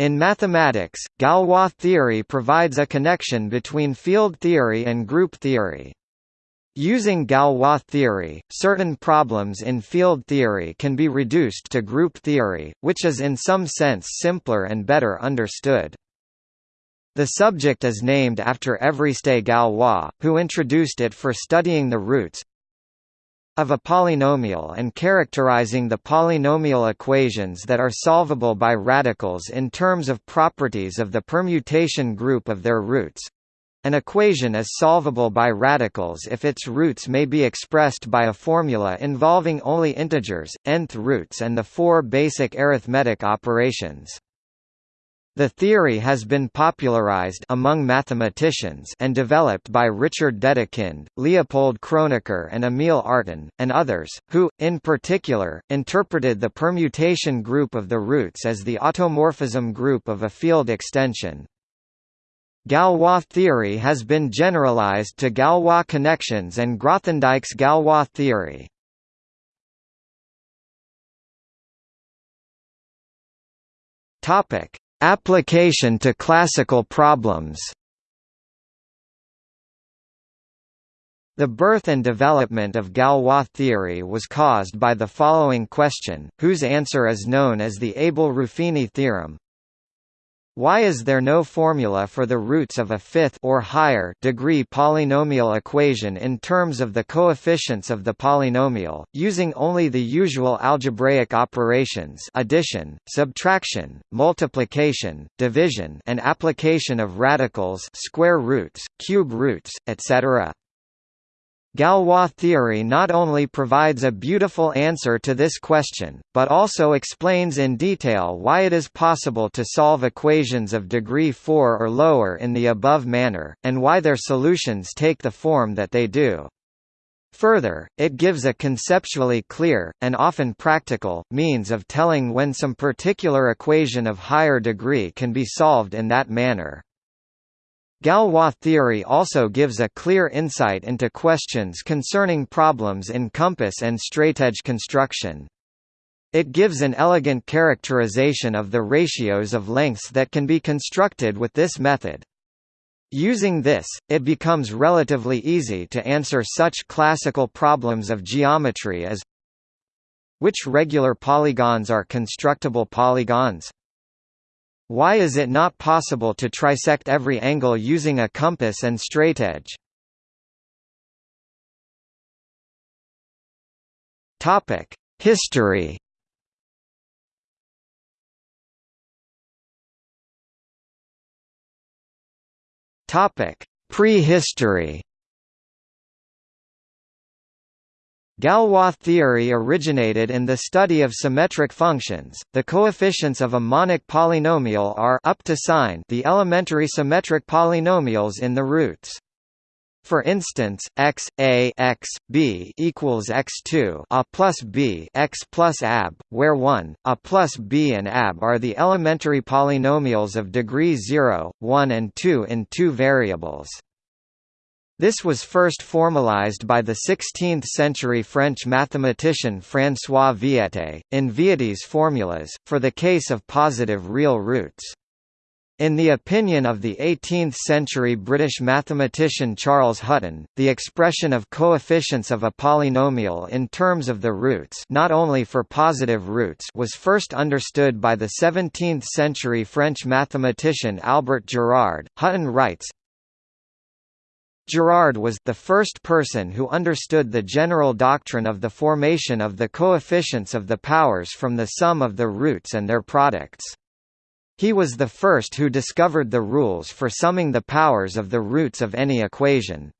In mathematics, Galois theory provides a connection between field theory and group theory. Using Galois theory, certain problems in field theory can be reduced to group theory, which is in some sense simpler and better understood. The subject is named after Évariste Galois, who introduced it for studying the roots of a polynomial and characterizing the polynomial equations that are solvable by radicals in terms of properties of the permutation group of their roots. An equation is solvable by radicals if its roots may be expressed by a formula involving only integers, nth roots and the four basic arithmetic operations. The theory has been popularized among mathematicians and developed by Richard Dedekind, Leopold Kronecker and Emil Artin, and others, who, in particular, interpreted the permutation group of the roots as the automorphism group of a field extension. Galois theory has been generalized to Galois connections and Grothendieck's Galois theory. Topic: Application to classical problems The birth and development of Galois theory was caused by the following question, whose answer is known as the Abel-Ruffini theorem. Why is there no formula for the roots of a fifth or higher degree polynomial equation in terms of the coefficients of the polynomial, using only the usual algebraic operations addition, subtraction, multiplication, division and application of radicals square roots, cube roots, etc. Galois theory not only provides a beautiful answer to this question, but also explains in detail why it is possible to solve equations of degree 4 or lower in the above manner, and why their solutions take the form that they do. Further, it gives a conceptually clear, and often practical, means of telling when some particular equation of higher degree can be solved in that manner. Galois theory also gives a clear insight into questions concerning problems in compass and straightedge construction. It gives an elegant characterization of the ratios of lengths that can be constructed with this method. Using this, it becomes relatively easy to answer such classical problems of geometry as Which regular polygons are constructible polygons? Why is it not possible to trisect every angle using a compass and straightedge? Topic: History. Topic: Prehistory. Galois theory originated in the study of symmetric functions. The coefficients of a monic polynomial are up to sign the elementary symmetric polynomials in the roots. For instance, x a x b equals x2 a plus b x plus ab, where 1 a plus b and ab are the elementary polynomials of degree 0, 1 and 2 in two variables. This was first formalized by the 16th-century French mathematician François Viète, in Viète's formulas, for the case of positive real roots. In the opinion of the 18th-century British mathematician Charles Hutton, the expression of coefficients of a polynomial in terms of the roots not only for positive roots was first understood by the 17th-century French mathematician Albert Girard. Hutton writes, Girard was the first person who understood the general doctrine of the formation of the coefficients of the powers from the sum of the roots and their products. He was the first who discovered the rules for summing the powers of the roots of any equation.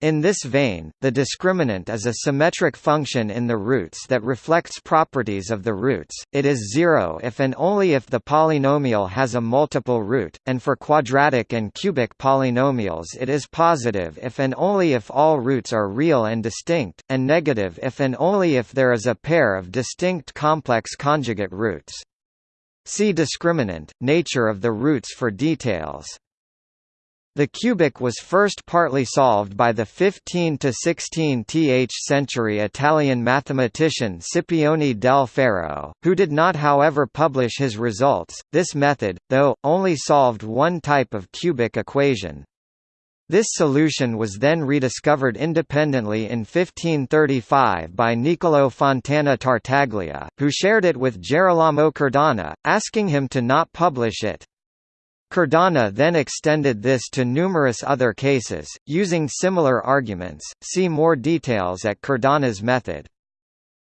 In this vein, the discriminant is a symmetric function in the roots that reflects properties of the roots, it is zero if and only if the polynomial has a multiple root, and for quadratic and cubic polynomials it is positive if and only if all roots are real and distinct, and negative if and only if there is a pair of distinct complex conjugate roots. See discriminant, nature of the roots for details. The cubic was first partly solved by the 15 to 16th century Italian mathematician Scipione del Ferro, who did not however publish his results. This method, though, only solved one type of cubic equation. This solution was then rediscovered independently in 1535 by Niccolò Fontana Tartaglia, who shared it with Gerolamo Cardano, asking him to not publish it. Cardano then extended this to numerous other cases, using similar arguments. See more details at Cardano's method.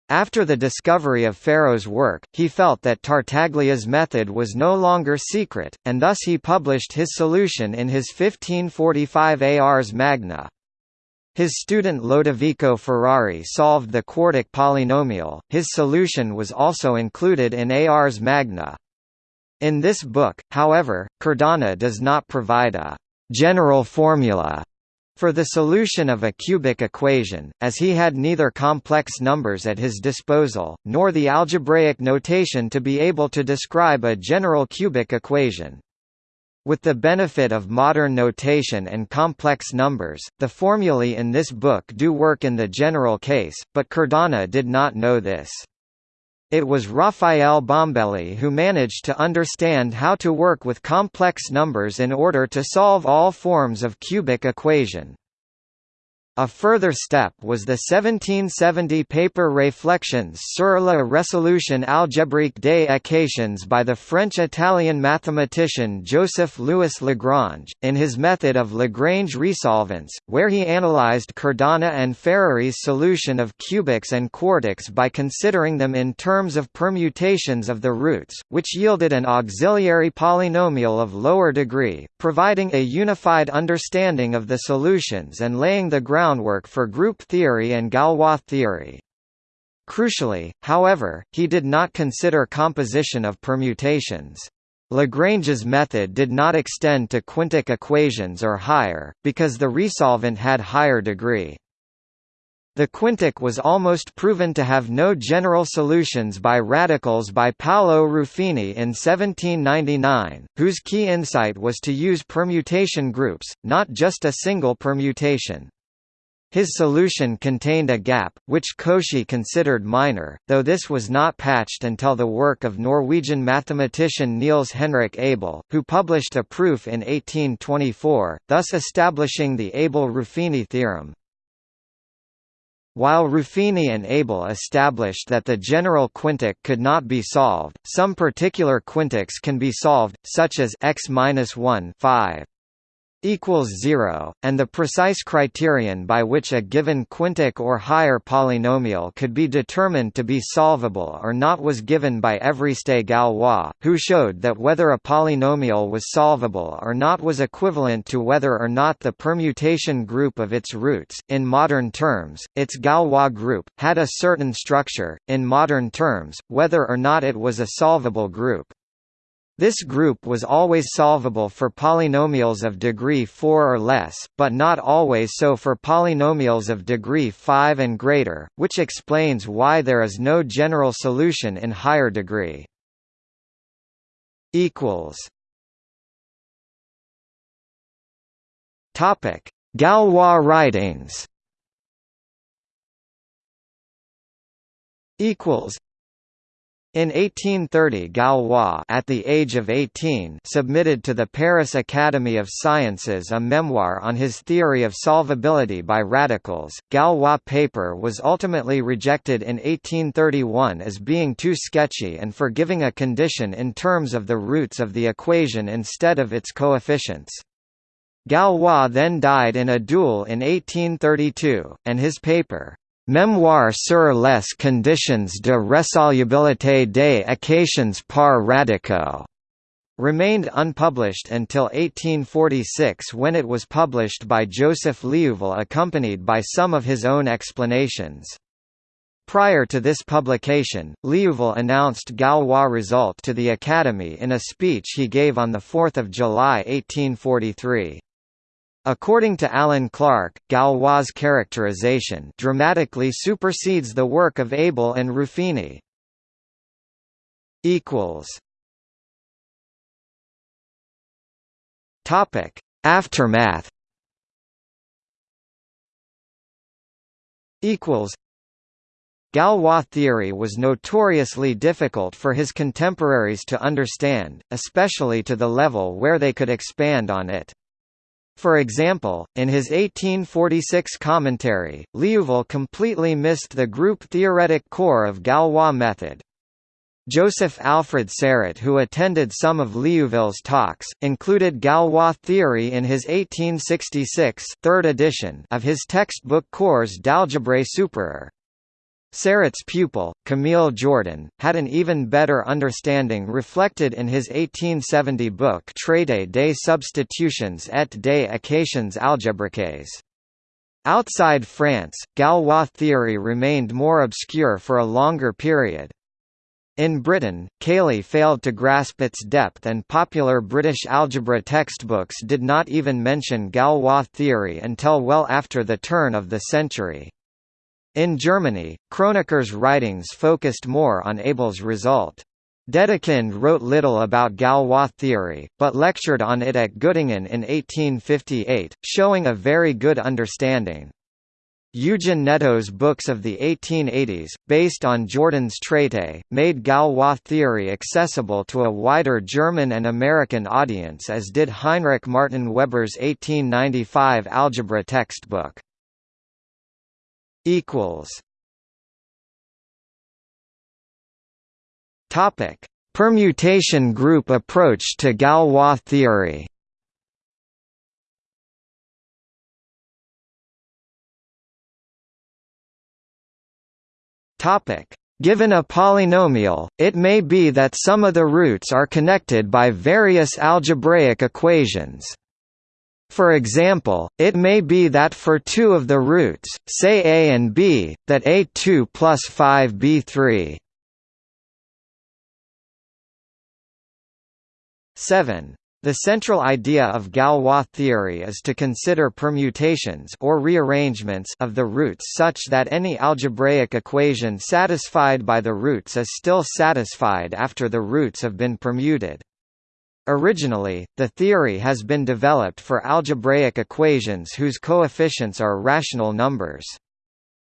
After the discovery of Ferro's work, he felt that Tartaglia's method was no longer secret, and thus he published his solution in his 1545 Ars Magna. His student Lodovico Ferrari solved the quartic polynomial, his solution was also included in Ars Magna. In this book, however, Cardano does not provide a «general formula» for the solution of a cubic equation, as he had neither complex numbers at his disposal, nor the algebraic notation to be able to describe a general cubic equation. With the benefit of modern notation and complex numbers, the formulae in this book do work in the general case, but Cardano did not know this. It was Raphael Bombelli who managed to understand how to work with complex numbers in order to solve all forms of cubic equation. A further step was the 1770 paper Réflexions sur la résolution algébrique des équations by the French-Italian mathematician Joseph Louis Lagrange, in his method of Lagrange resolvents, where he analyzed Cardano and Ferrari's solution of cubics and quartics by considering them in terms of permutations of the roots, which yielded an auxiliary polynomial of lower degree, providing a unified understanding of the solutions and laying the ground groundwork for group theory and Galois theory. Crucially, however, he did not consider composition of permutations. Lagrange's method did not extend to quintic equations or higher, because the resolvent had higher degree. The quintic was almost proven to have no general solutions by radicals by Paolo Ruffini in 1799, whose key insight was to use permutation groups, not just a single permutation. His solution contained a gap, which Cauchy considered minor, though this was not patched until the work of Norwegian mathematician Niels Henrik Abel, who published a proof in 1824, thus establishing the Abel-Ruffini theorem. While Ruffini and Abel established that the general quintic could not be solved, some particular quintics can be solved, such as x-1 5 equals 0, and the precise criterion by which a given quintic or higher polynomial could be determined to be solvable or not was given by Évariste Galois, who showed that whether a polynomial was solvable or not was equivalent to whether or not the permutation group of its roots, in modern terms, its Galois group, had a certain structure, in modern terms, whether or not it was a solvable group. This group was always solvable for polynomials of degree 4 or less, but not always so for polynomials of degree 5 and greater, which explains why there is no general solution in higher degree. Galois writings in 1830 Galois at the age of 18 submitted to the Paris Academy of Sciences a memoir on his theory of solvability by radicals. Galois' paper was ultimately rejected in 1831 as being too sketchy and for giving a condition in terms of the roots of the equation instead of its coefficients. Galois then died in a duel in 1832, and his paper, Mémoire sur les conditions de résolubilité des équations par radicaux remained unpublished until 1846 when it was published by Joseph Liouville accompanied by some of his own explanations. Prior to this publication, Liouville announced Galois' result to the Academy in a speech he gave on 4 July 1843. According to Allan Clark, Galois' characterization dramatically supersedes the work of Abel and Ruffini. Topic: Aftermath equals Galois theory was notoriously difficult for his contemporaries to understand, especially to the level where they could expand on it. For example, in his 1846 commentary, Liouville completely missed the group-theoretic core of Galois method. Joseph Alfred Serret who attended some of Liouville's talks, included Galois theory in his 1866 third edition of his textbook Cours d'algèbre supérieure. Serret's pupil, Camille Jordan, had an even better understanding reflected in his 1870 book Traité des substitutions et des équations algébriques. Outside France, Galois theory remained more obscure for a longer period. In Britain, Cayley failed to grasp its depth and popular British algebra textbooks did not even mention Galois theory until well after the turn of the century. In Germany, Kronecker's writings focused more on Abel's result. Dedekind wrote little about Galois theory, but lectured on it at Göttingen in 1858, showing a very good understanding. Eugen Netto's books of the 1880s, based on Jordan's Traité, made Galois theory accessible to a wider German and American audience as did Heinrich Martin Weber's 1895 algebra textbook equals Topic: Permutation group approach to Galois theory. Topic: Given a polynomial, it may be that some of the roots are connected by various algebraic equations. For example, it may be that for two of the roots, say a and b, that a2 plus 5b3 7. The central idea of Galois theory is to consider permutations or rearrangements of the roots such that any algebraic equation satisfied by the roots is still satisfied after the roots have been permuted. Originally, the theory has been developed for algebraic equations whose coefficients are rational numbers.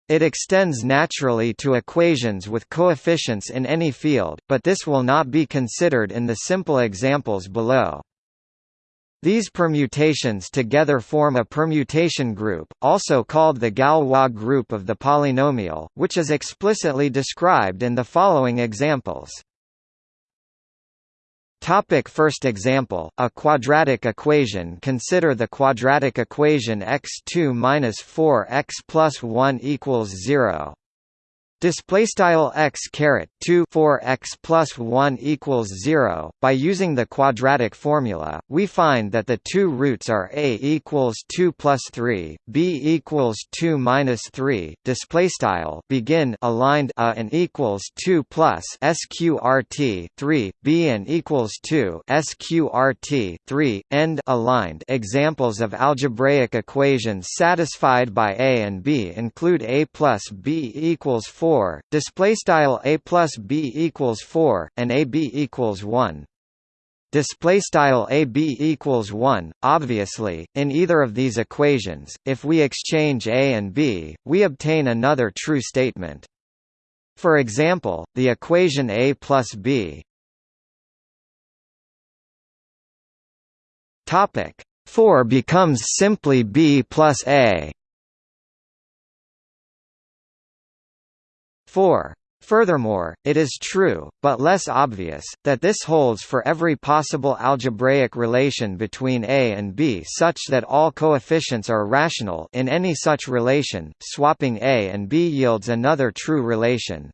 It extends naturally to equations with coefficients in any field, but this will not be considered in the simple examples below. These permutations together form a permutation group, also called the Galois group of the polynomial, which is explicitly described in the following examples. Topic first example, a quadratic equation. Consider the quadratic equation x2 minus 4x plus 1 equals 0 display style x caret 2 4 x plus 1 equals 0 by using the quadratic formula we find that the two roots are a equals 2 plus 3 b equals 2 minus 3 display style begin aligned a and equals 2 plus sqrt 3 b and equals 2 sqrt 3 end aligned. Examples of algebraic equations satisfied by a and b include a plus b equals 4 4 display style a plus b equals 4 and a b equals 1 display style a b equals 1 obviously in either of these equations if we exchange a and b we obtain another true statement. For example the equation a plus b. Topic 4 becomes simply b plus a 4. Furthermore, it is true, but less obvious, that this holds for every possible algebraic relation between A and B such that all coefficients are rational in any such relation, swapping A and B yields another true relation.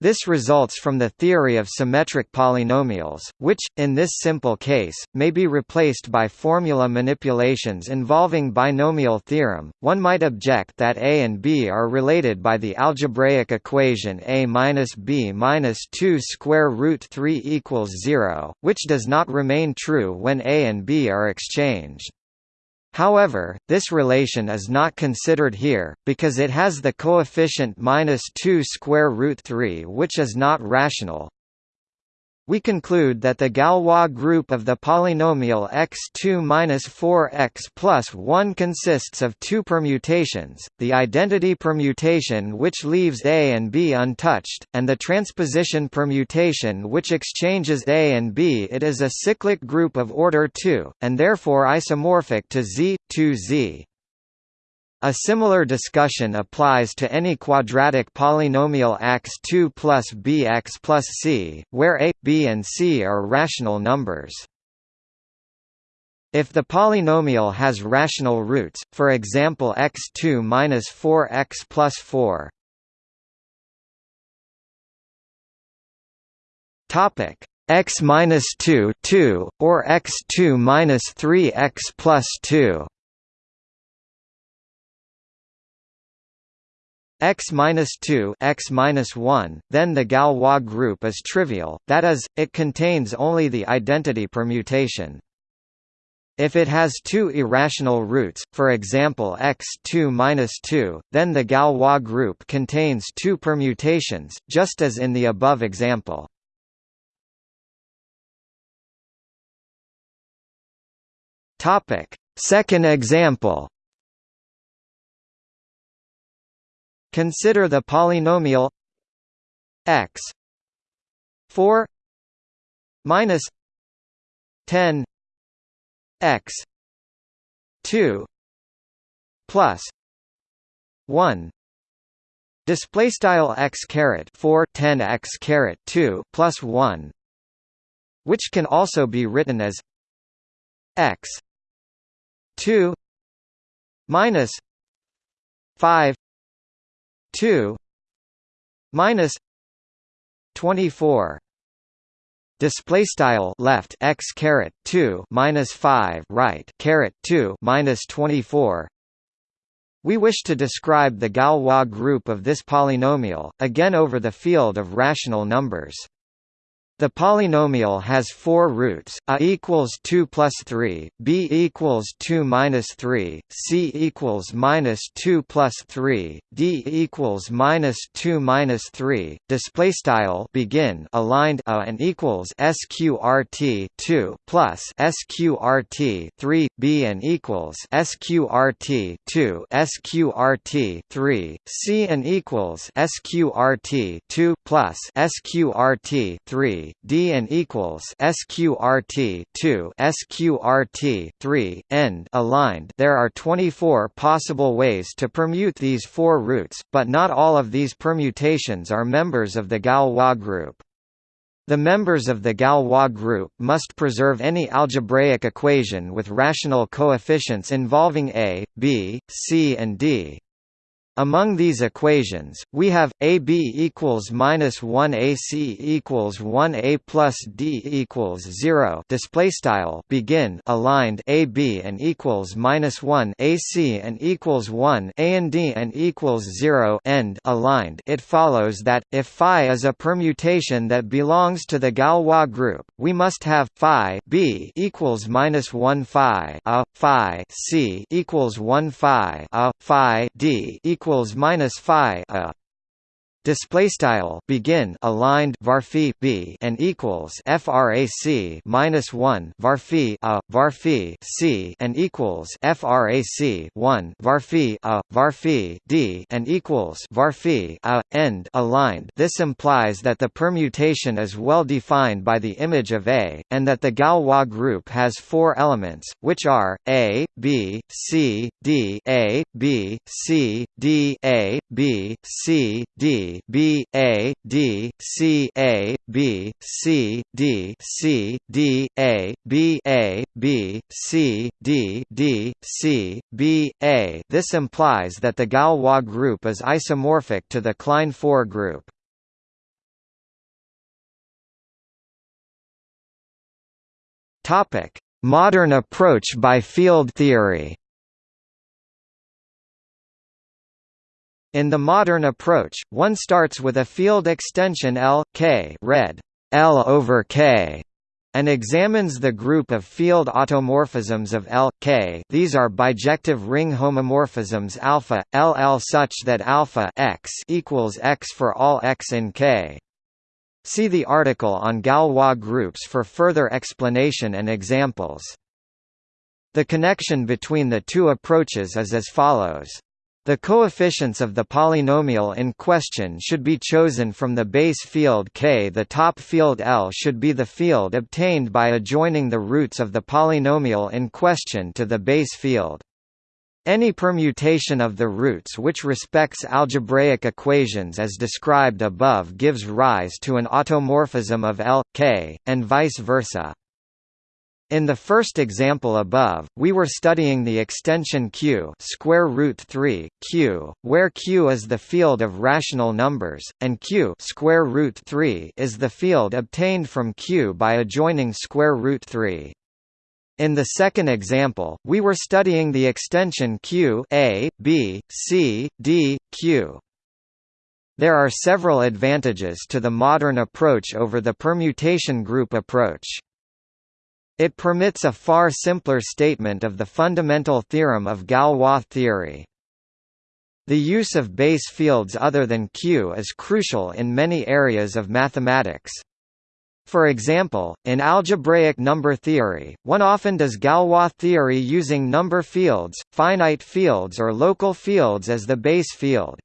This results from the theory of symmetric polynomials, which, in this simple case, may be replaced by formula manipulations involving binomial theorem. One might object that a and b are related by the algebraic equation a minus b minus 2 square root 3 equals 0, which does not remain true when a and b are exchanged. However, this relation is not considered here, because it has the coefficient minus 2 square root 3 which is not rational. We conclude that the Galois group of the polynomial x2-4x plus 1 consists of two permutations, the identity permutation which leaves A and B untouched, and the transposition permutation which exchanges A and B. It is a cyclic group of order 2, and therefore isomorphic to Z, 2Z. A similar discussion applies to any quadratic polynomial x2 plus bx plus c, where a, b and c are rational numbers. If the polynomial has rational roots, for example x2 minus 4x plus 4, topic x minus 2 2 or x2 minus 3x plus 2. X minus 2 x minus 1, then the Galois group is trivial, that is, it contains only the identity permutation. If it has two irrational roots, for example x2 minus 2, then the Galois group contains two permutations, just as in the above example. Topic: Second example. Consider the polynomial x 4 minus 10 x 2 plus 1 display style x caret 4 10 x caret 2 plus 1 which can also be written as x 2 minus 5 2 minus 24 display style left x caret 2 minus 5 right caret 2 minus 24 we wish to describe the Galois group of this polynomial, again over the field of rational numbers. The polynomial has four roots: a equals two plus three, b equals two minus three, c equals minus two plus three, d equals minus two minus three. Display style begin aligned a and equals sqrt two plus sqrt three, b and equals sqrt two sqrt three, c and equals sqrt two plus sqrt three D and equals sqrt 2 sqrt 3 end aligned. There are 24 possible ways to permute these four roots, but not all of these permutations are members of the Galois group. The members of the Galois group must preserve any algebraic equation with rational coefficients involving a, b, c and d. Among these equations, we have AB equals minus one AC equals one A plus D equals zero. Display style begin aligned AB and equals minus one AC and equals one A and D and equals zero end aligned. It follows that if phi is a permutation that belongs to the Galois group, we must have phi B equals minus one phi a phi C equals one phi a phi D equals equals minus phi a display style begin aligned varphi b and equals frac minus 1 varphi a varphi c and equals frac 1 varphi a varphi d and equals varphi a end aligned. This implies that the permutation is well defined by the image of a and that the Galois group has four elements which are a b c d a b c d a b c d B A D C A B C D C D A B A B C D D C B A. This implies that the Galois group is isomorphic to the Klein 4 group. Topic: Modern approach by field theory. In the modern approach, one starts with a field extension L, K read L over K and examines the group of field automorphisms of L, K these are bijective ring homomorphisms alpha, LL such that alpha x equals x for all x in K. See the article on Galois groups for further explanation and examples. The connection between the two approaches is as follows. The coefficients of the polynomial in question should be chosen from the base field K. The top field L should be the field obtained by adjoining the roots of the polynomial in question to the base field. Any permutation of the roots which respects algebraic equations as described above gives rise to an automorphism of L, K, and vice versa. In the first example above, we were studying the extension Q square root 3 Q, where Q is the field of rational numbers, and Q square root 3 is the field obtained from Q by adjoining square root 3. In the second example, we were studying the extension Q A, B, C, D, Q. There are several advantages to the modern approach over the permutation group approach. It permits a far simpler statement of the fundamental theorem of Galois theory. The use of base fields other than Q is crucial in many areas of mathematics. For example, in algebraic number theory, one often does Galois theory using number fields, finite fields or local fields as the base field.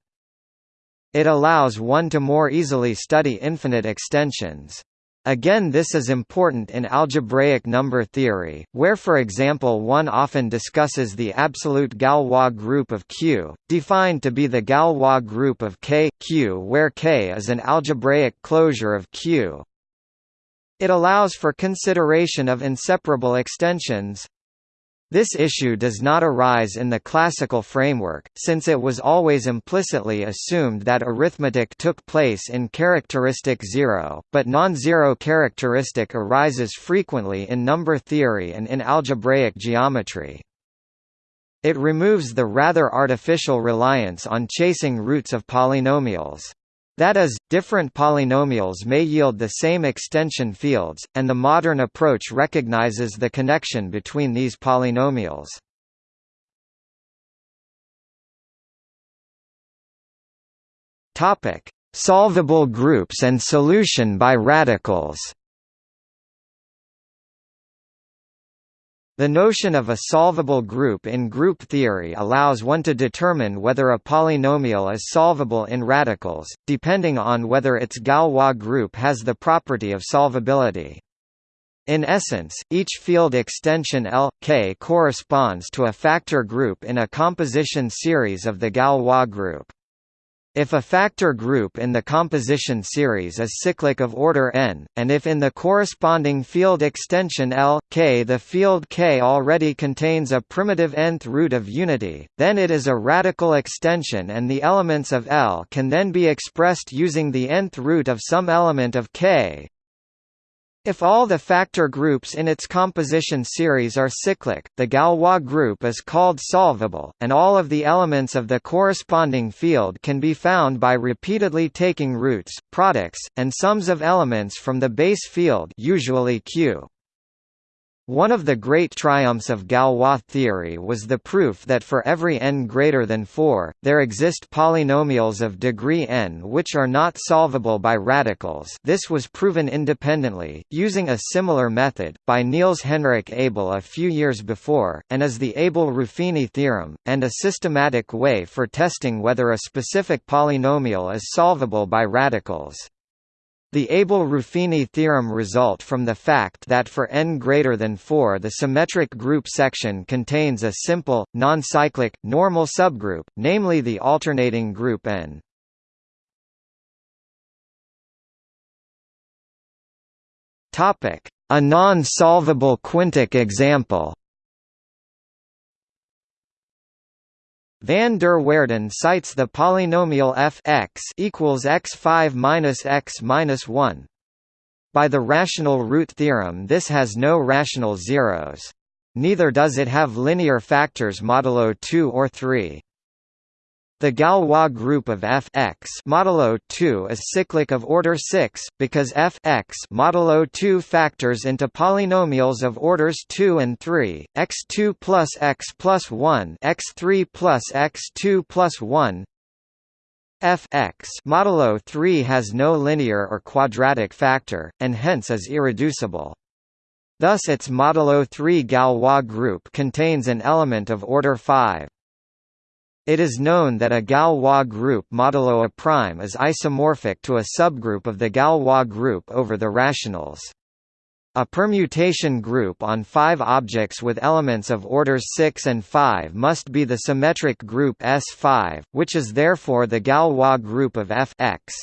It allows one to more easily study infinite extensions. Again this is important in algebraic number theory, where for example one often discusses the absolute Galois group of Q, defined to be the Galois group of K, Q where K is an algebraic closure of Q, it allows for consideration of inseparable extensions. This issue does not arise in the classical framework, since it was always implicitly assumed that arithmetic took place in characteristic zero, but non-zero characteristic arises frequently in number theory and in algebraic geometry. It removes the rather artificial reliance on chasing roots of polynomials. That is, different polynomials may yield the same extension fields, and the modern approach recognizes the connection between these polynomials. Topic: Solvable groups and solution by radicals. The notion of a solvable group in group theory allows one to determine whether a polynomial is solvable in radicals, depending on whether its Galois group has the property of solvability. In essence, each field extension L, K corresponds to a factor group in a composition series of the Galois group. If a factor group in the composition series is cyclic of order n, and if in the corresponding field extension L, K the field K already contains a primitive nth root of unity, then it is a radical extension and the elements of L can then be expressed using the nth root of some element of K, if all the factor groups in its composition series are cyclic, the Galois group is called solvable, and all of the elements of the corresponding field can be found by repeatedly taking roots, products, and sums of elements from the base field usually Q. One of the great triumphs of Galois theory was the proof that for every n greater than 4, there exist polynomials of degree n which are not solvable by radicals this was proven independently, using a similar method, by Niels Henrik Abel a few years before, and is the Abel-Ruffini theorem, and a systematic way for testing whether a specific polynomial is solvable by radicals. The Abel-Ruffini theorem result from the fact that for n greater than 4 the symmetric group section contains a simple, non-cyclic, normal subgroup, namely the alternating group n. A non-solvable quintic example Van der Waerden cites the polynomial f x equals x5 minus x minus 1. By the rational root theorem this has no rational zeros. Neither does it have linear factors modulo 2 or 3. The Galois group of f x modulo 2 is cyclic of order 6 because f x modulo 2 factors into polynomials of orders 2 and 3, x2 plus x plus 1, x3 plus x2 plus 1, f x modulo 3 has no linear or quadratic factor, and hence is irreducible. Thus its modulo 3 Galois group contains an element of order 5. It is known that a Galois group modulo a prime is isomorphic to a subgroup of the Galois group over the rationals. A permutation group on five objects with elements of orders 6 and 5 must be the symmetric group S5, which is therefore the Galois group of F x.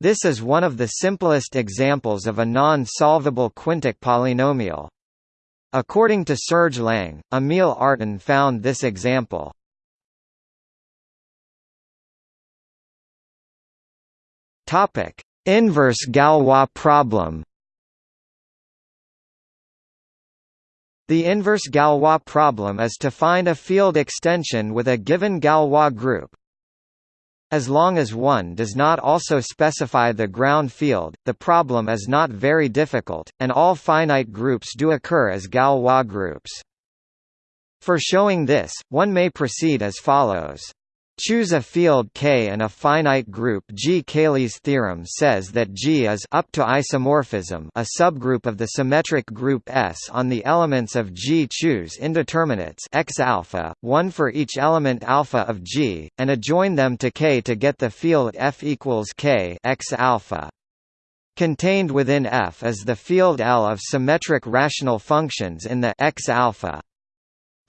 This is one of the simplest examples of a non-solvable quintic polynomial. According to Serge Lang, Emil Artin found this example. Inverse Galois problem The inverse Galois problem is to find a field extension with a given Galois group. As long as one does not also specify the ground field, the problem is not very difficult, and all finite groups do occur as Galois groups. For showing this, one may proceed as follows. Choose a field K and a finite group G. Cayley's theorem says that G is up to isomorphism a subgroup of the symmetric group S on the elements of G. Choose indeterminates x alpha, one for each element alpha of G, and adjoin them to K to get the field F equals K x alpha. Contained within F is the field L of symmetric rational functions in the x alpha.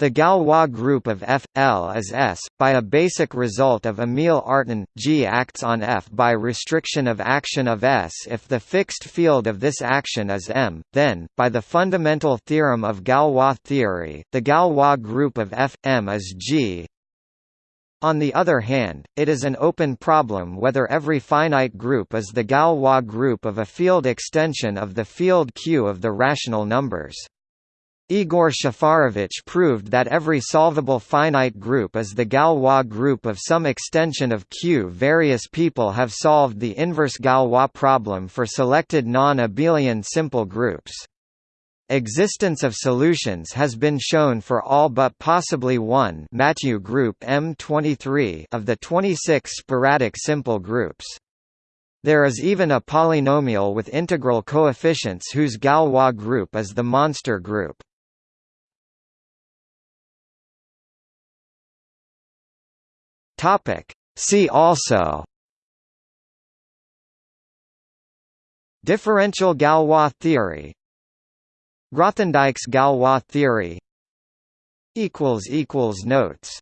The Galois group of F L is S. By a basic result of Emil Artin, G acts on F by restriction of action of S if the fixed field of this action is M. Then, by the fundamental theorem of Galois theory, the Galois group of F M is G. On the other hand, it is an open problem whether every finite group is the Galois group of a field extension of the field Q of the rational numbers. Igor Shafarevich proved that every solvable finite group is the Galois group of some extension of Q. Various people have solved the inverse Galois problem for selected non-abelian simple groups. Existence of solutions has been shown for all but possibly one Mathieu group M23 of the 26 sporadic simple groups. There is even a polynomial with integral coefficients whose Galois group is the monster group. Topic. See also. Differential Galois theory. Grothendieck's Galois theory. Notes